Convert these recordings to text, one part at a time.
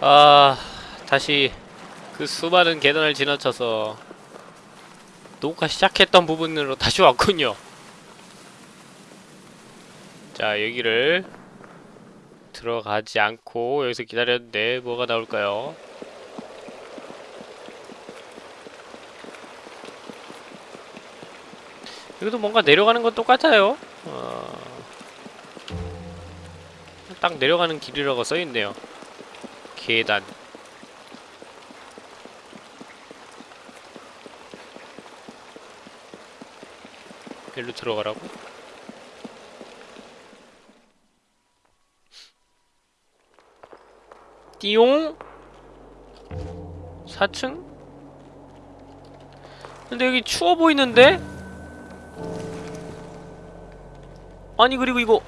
아 다시 그 수많은 계단을 지나쳐서 녹화 시작했던 부분으로 다시 왔군요. 자 여기를 들어가지 않고 여기서 기다렸는데 뭐가 나올까요? 여기도 뭔가 내려가는 건 똑같아요. 어... 딱 내려가는 길이라고 써있네요 계단 일로 들어가라고? 띠용 4층? 근데 여기 추워 보이는데? 아니 그리고 이거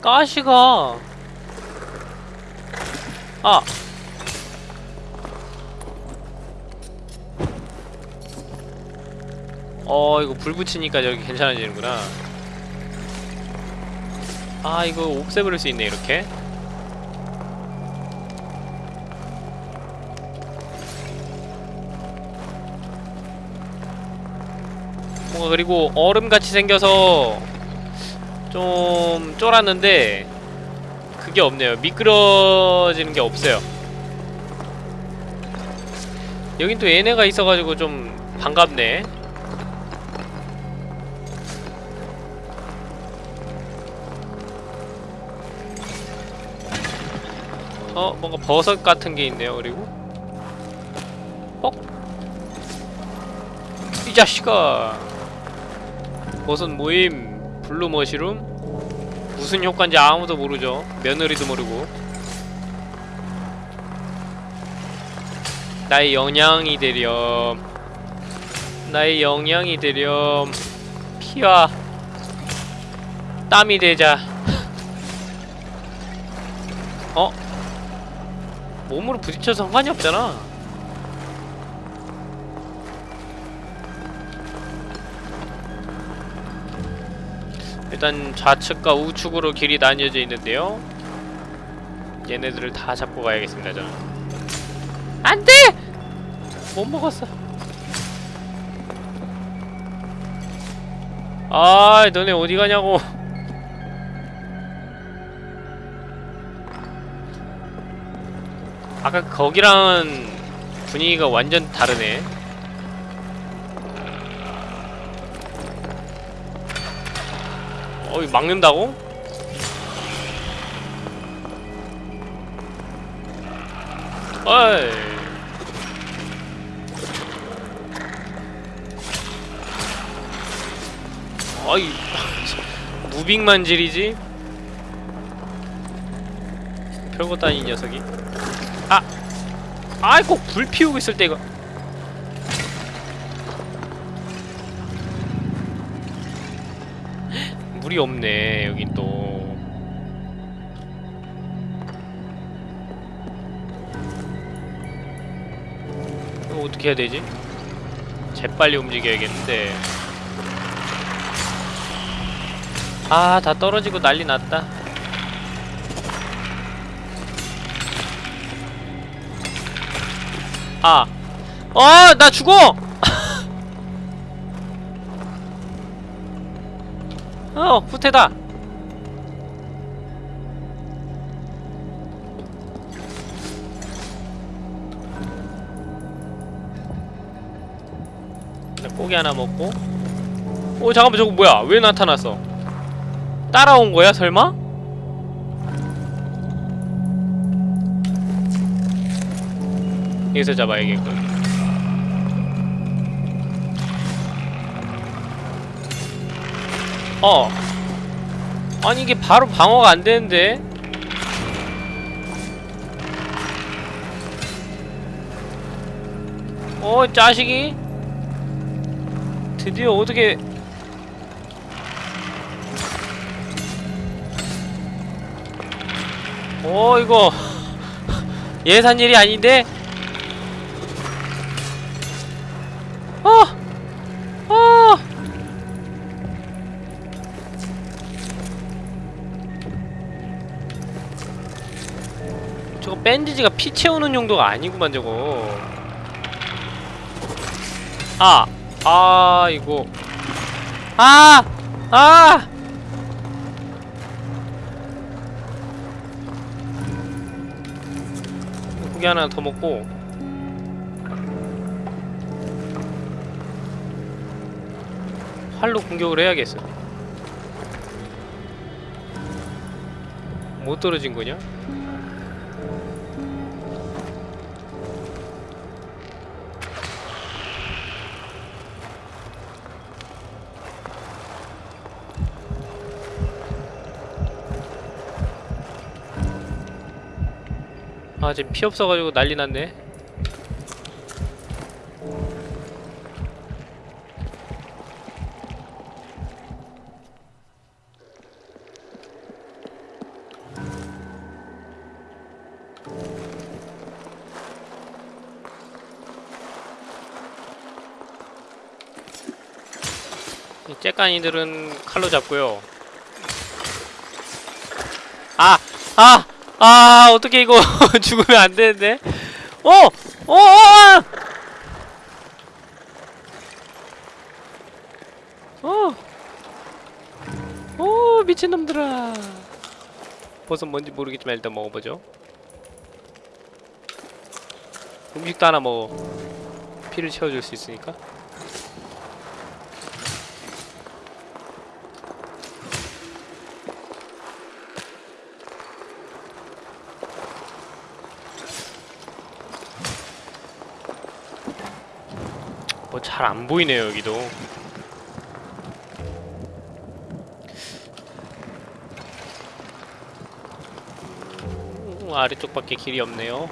가시가 아 어, 이거 불 붙이니까 저기 괜찮아지는구나. 아, 이거 옵세버릴 수 있네, 이렇게. 뭔가 그리고 얼음같이 생겨서 좀 쫄았는데 그 게 없네요. 미끄러지는 게 없어요. 여긴 또 얘네가 있어가지고 좀 반갑네. 어, 뭔가 버섯 같은 게 있네요, 그리고. 어? 이 자식아! 버섯 모임, blue mushroom? 무슨 효과인지 아무도 모르죠. 며느리도 모르고. 나의 영양이 되렴. 나의 영양이 되렴. 피와 땀이 되자. 어? 몸으로 부딪혀서 상관이 없잖아. 일단 좌측과 우측으로 길이 나뉘어져 있는데요. 얘네들을 다 잡고 가야겠습니다, 저는. 안 돼! 못 먹었어. 아, 너네 어디 가냐고. 아까 거기랑은 분위기가 완전 다르네. 어, 이 막는다고? 어이. 어이. 무빙만 지리지? 별것도 아닌 녀석이. 아! 아이 꼭 불 피우고 있을 때 이거 물이 없네 여긴 또 이거 어떻게 해야 되지? 재빨리 움직여야겠는데 아 다 떨어지고 난리 났다 아. 어, 나 죽어! 어, 후퇴다. 고기 하나 먹고. 오, 잠깐만, 저거 뭐야? 왜 나타났어? 따라온 거야, 설마? 여기서 잡아야겠군. 어. 아니 이게 바로 방어가 안 되는데. 어, 자식이. 드디어 어떻게 어, 이거 예산 일이 아닌데? 밴디지가 피 채우는 용도가 아니구만 저거 아! 아 이거 아! 아! 고기 하나 더 먹고 활로 공격을 해야겠어 못 떨어진 거냐? 아 지금 피 없어가지고 난리 났네 이 째까니들은 칼로 잡고요 아! 아! 아 어떻게 이거 죽으면 안 되는데 어! 어! 어! 어! 오 미친놈들아 버섯 뭔지 모르겠지만 일단 먹어보죠 음식도 하나 먹어 피를 채워줄 수 있으니까 잘 안 보이네요 여기도. 음, 아래쪽밖에 길이 없네요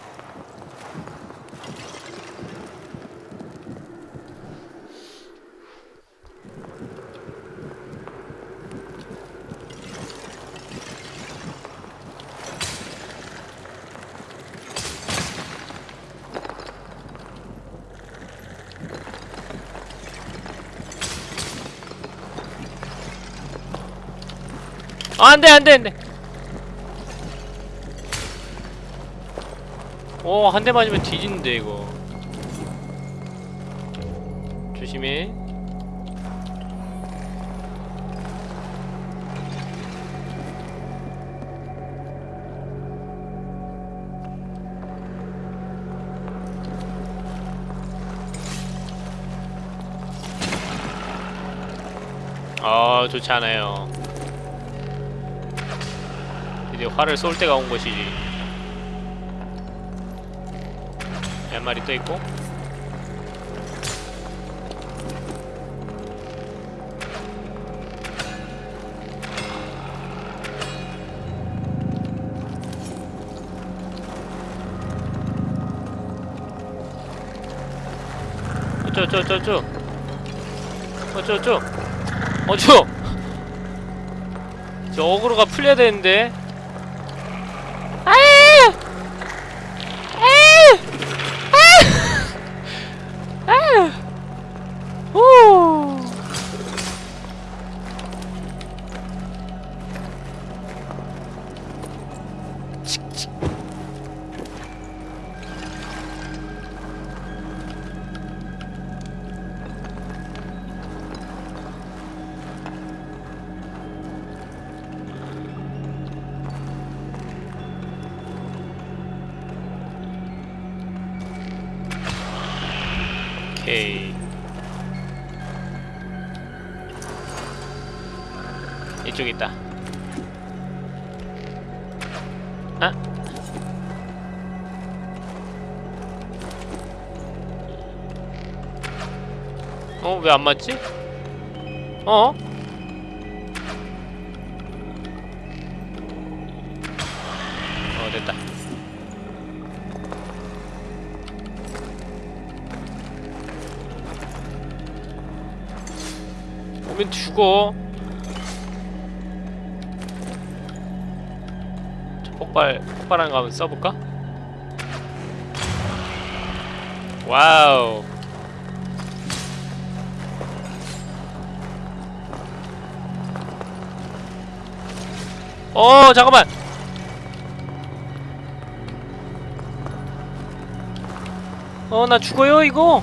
아, 안 돼 안 돼 안 돼. 오 한 대 맞으면 뒤지는데 이거. 조심해. 아 좋지 않아요 이제 활을 쏠 때가 온 것이지. 몇 마리 또 있고? 어쩌저쩌저 어쩌저 어쩌? 저 어그로가 풀려야 되는데 오케이. 이쪽 있다. 아? 어? 왜 안 맞지? 어? 오면 죽어. 저 폭발, 폭발한 거 한번 써볼까? 와우. 어, 잠깐만. 어 나 죽어요 이거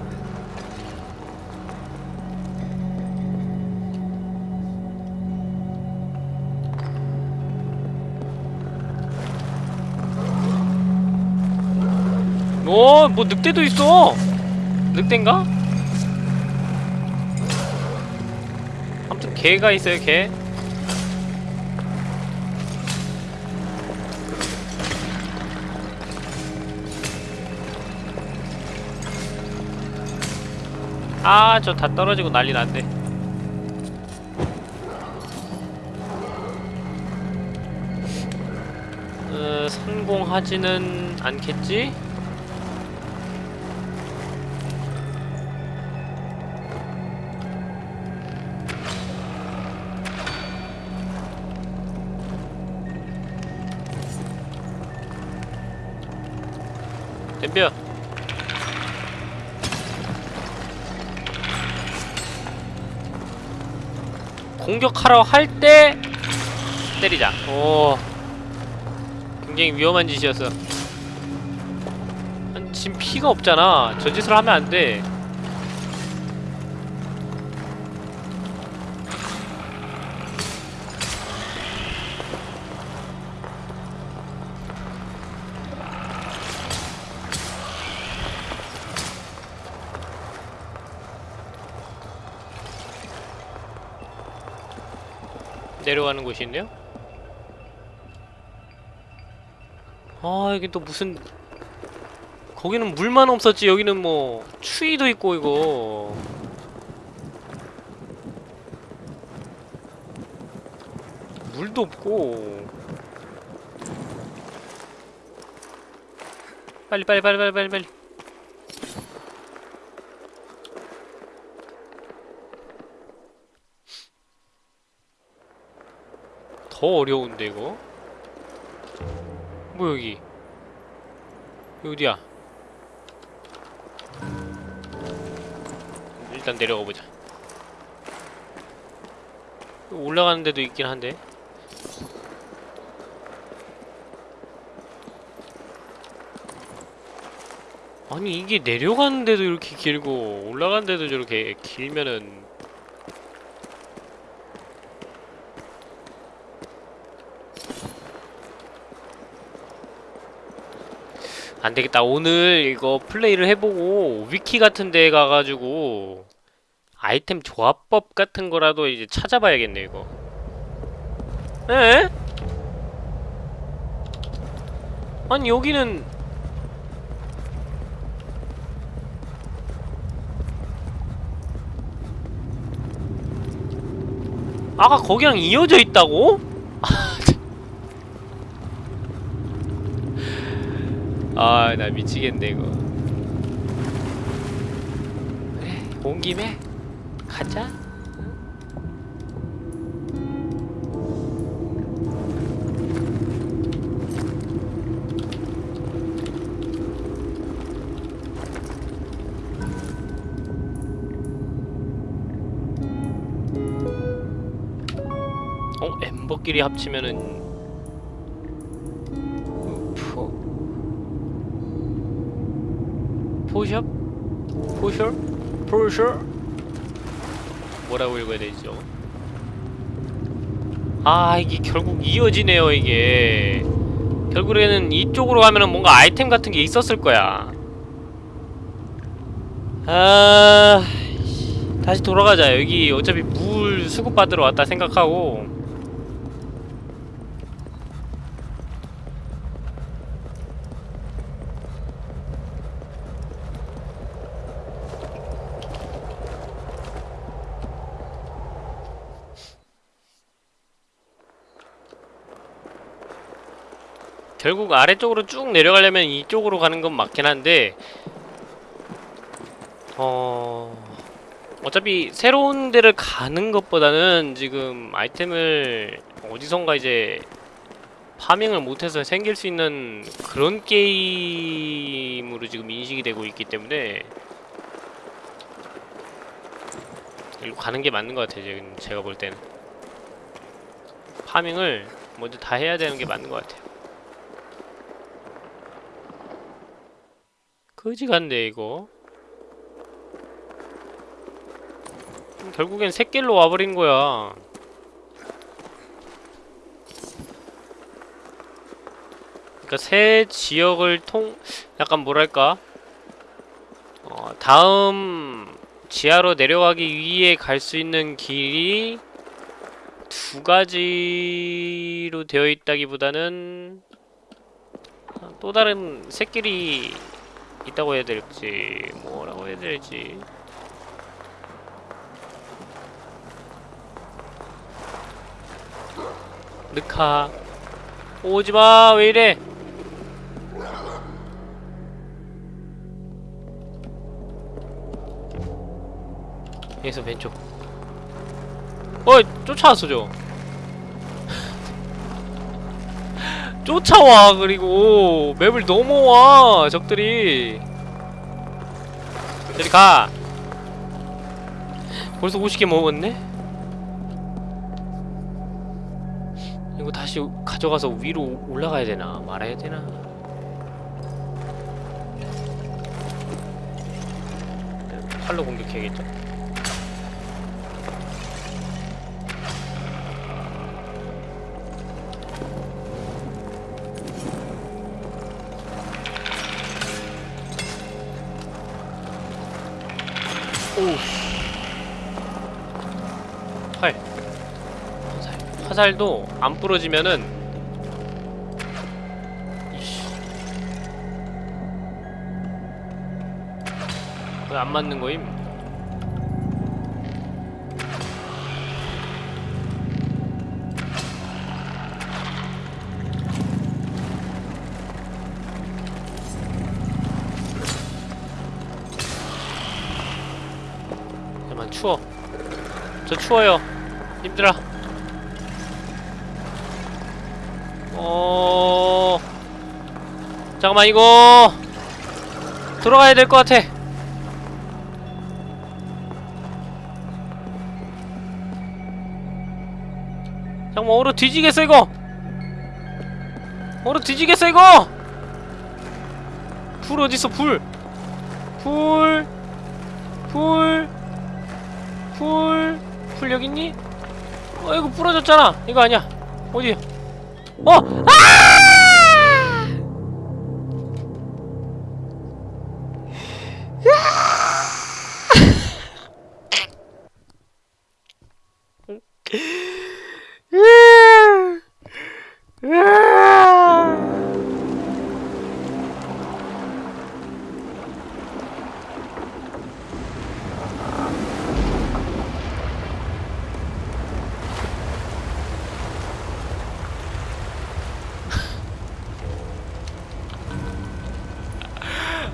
오, 뭐 늑대도 있어. 늑대인가? 아무튼 개가 있어요, 개. 아, 저 다 떨어지고 난리 났네. 어, 성공하지는 않겠지? 덤벼. 공격하러 할 때 때리자. 오. 굉장히 위험한 짓이었어. 지금 피가 없잖아. 저 짓을 하면 안돼 내려가는 곳이 있네요? 아 여기 또 무슨 거기는 물만 없었지 여기는 뭐 추위도 있고 이거. 물도 없고. 빨리 빨리 빨리 빨리 빨리 빨리 더 어려운데 이거? 뭐 여기? 여기 어디야? 일단 내려가 보자. 올라가는 데도 있긴 한데. 아니 이게 내려가는 데도 이렇게 길고 올라가는 데도 저렇게 길면은 안되겠다 오늘 이거 플레이를 해보고 위키 같은 데 가가지고 아이템 조합법 같은 거라도 이제 찾아봐야겠네 이거 에? 아니 여기는 아까 거기랑 이어져 있다고? 아, 나 미치겠네, 이거. 그래, 온 김에 가자. 어, 엠버끼리 합치면은 포샵? 포셔? 포셔? 뭐라고 읽어야 되죠? 아 이게 결국 이어지네요 이게 결국에는 이쪽으로 가면은 뭔가 아이템 같은 게 있었을 거야 아... 다시 돌아가자 여기 어차피 물 수급받으러 왔다 생각하고 결국 아래쪽으로 쭉 내려가려면 이쪽으로 가는 건 맞긴 한데 어... 어차피 새로운 데를 가는 것보다는 지금 아이템을 어디선가 이제 파밍을 못해서 생길 수 있는 그런 게임으로 지금 인식이 되고 있기 때문에 일로 가는 게 맞는 것 같아요 지금 제가 볼 때는. 파밍을 먼저 다 해야 되는 게 맞는 것 같아요 거지 같네 이거. 결국엔 새길로 와버린 거야. 그러니까 새 지역을 통 약간 뭐랄까? 어, 다음 지하로 내려가기 위해 갈 수 있는 길이 두 가지로 되어 있다기보다는 또 다른 새길이 있다고 해야 될지 뭐라고 해야 될지. 느카 오지마 왜 이래? 여기서 왼쪽. 어이 쫓아왔어 저 쫓아와 그리고. 맵을 넘어와 적들이. 저리 가. 벌써 50개 먹었네? 이거 다시 가져가서 위로 올라가야 되나? 말아야 되나? 팔로 공격해야겠죠? 살 화살도 안 부러지면은 왜 안 맞는 거임? 잠깐만 추워. 저 추워요. 힘들어 어... 잠깐만 이거 들어가야 될 것 같아. 잠깐만 얼어 뒤지겠어 이거? 얼어 뒤지겠어 이거? 불 어딨어 불? 불, 불, 불, 불 여기 있니? 어 이거 부러졌잖아. 이거 아니야. 어디 어! 아!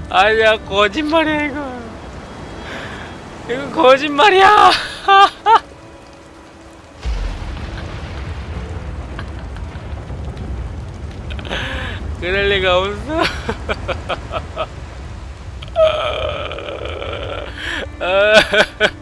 아니야 거짓말이야 이거. 이거 거짓말이야. 그럴 리가 없어